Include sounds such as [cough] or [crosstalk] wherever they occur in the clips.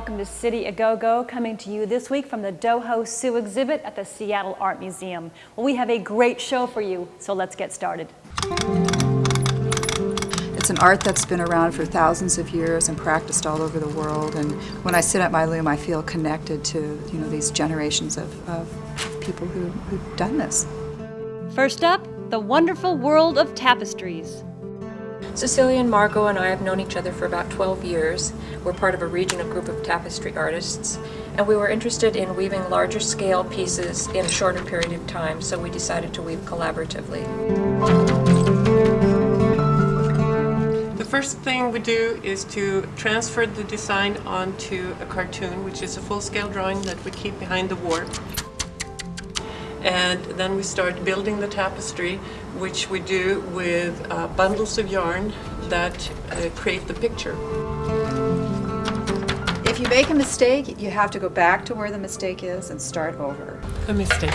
welcome to City A Go Go, coming to you this week from the Do Ho Suh exhibit at the Seattle Art Museum. Well, we have a great show for you, so let's get started. It's an art that's been around for thousands of years and practiced all over the world. And when I sit at my loom, I feel connected to you know these generations of, of people who, who've done this. First up, the wonderful world of tapestries. Cecilia and Margot and I have known each other for about 12 years. We're part of a regional group of tapestry artists, and we were interested in weaving larger scale pieces in a shorter period of time, so we decided to weave collaboratively. The first thing we do is to transfer the design onto a cartoon, which is a full-scale drawing that we keep behind the warp and then we start building the tapestry which we do with uh, bundles of yarn that uh, create the picture. If you make a mistake, you have to go back to where the mistake is and start over. A mistake.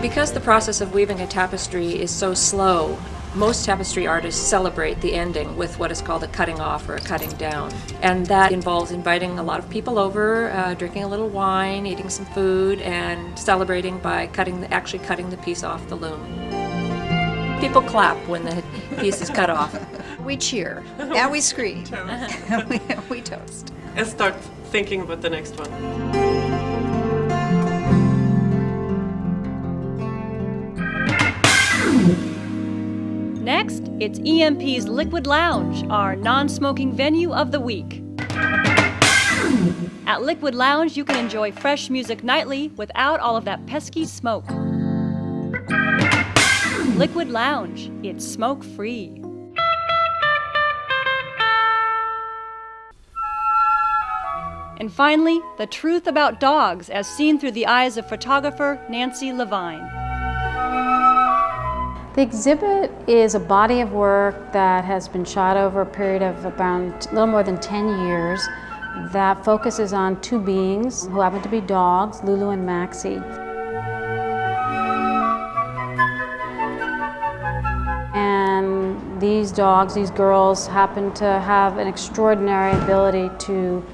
Because the process of weaving a tapestry is so slow, most tapestry artists celebrate the ending with what is called a cutting off or a cutting down. And that involves inviting a lot of people over, uh, drinking a little wine, eating some food, and celebrating by cutting the, actually cutting the piece off the loom. People clap when the piece is cut off. We cheer and we scream. [laughs] we, we toast. And start thinking about the next one. It's EMP's Liquid Lounge, our non smoking venue of the week. At Liquid Lounge, you can enjoy fresh music nightly without all of that pesky smoke. Liquid Lounge, it's smoke free. And finally, the truth about dogs as seen through the eyes of photographer Nancy Levine. The exhibit is a body of work that has been shot over a period of about a little more than 10 years that focuses on two beings who happen to be dogs, Lulu and Maxie. And these dogs, these girls, happen to have an extraordinary ability to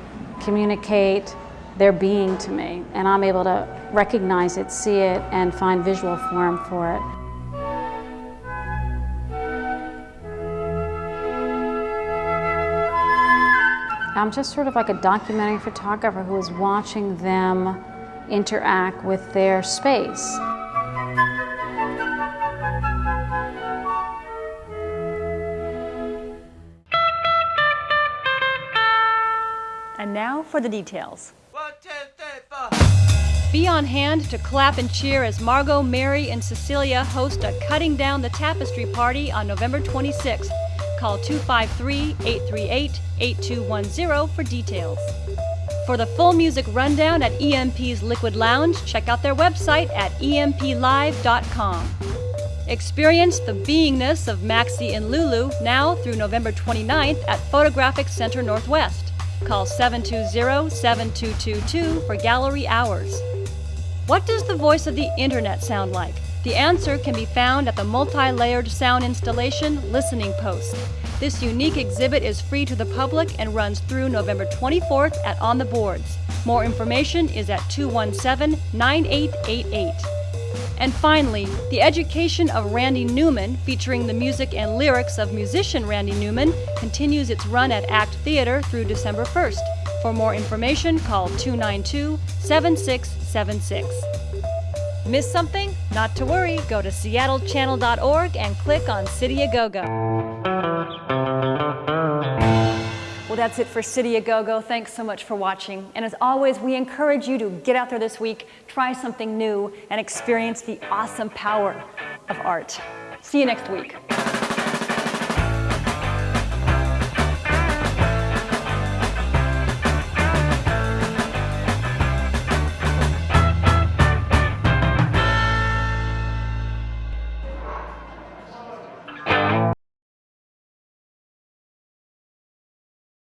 communicate their being to me. And I'm able to recognize it, see it, and find visual form for it. I'm just sort of like a documentary photographer who is watching them interact with their space. And now for the details. Be on hand to clap and cheer as Margot, Mary, and Cecilia host a Cutting Down the Tapestry party on November 26th Call 253 838 8210 for details. For the full music rundown at EMP's Liquid Lounge, check out their website at emplive.com. Experience the beingness of Maxi and Lulu now through November 29th at Photographic Center Northwest. Call 720-7222 for gallery hours. What does the voice of the internet sound like? The answer can be found at the multi-layered sound installation Listening Post. This unique exhibit is free to the public and runs through November 24th at On the Boards. More information is at 217-9888. And finally, The Education of Randy Newman, featuring the music and lyrics of musician Randy Newman, continues its run at ACT Theater through December 1st. For more information, call 292 7676. Miss something? Not to worry. Go to seattlechannel.org and click on City A Go Go. Well, that's it for City A Go Go. Thanks so much for watching. And as always, we encourage you to get out there this week, try something new, and experience the awesome power of art. See you next week.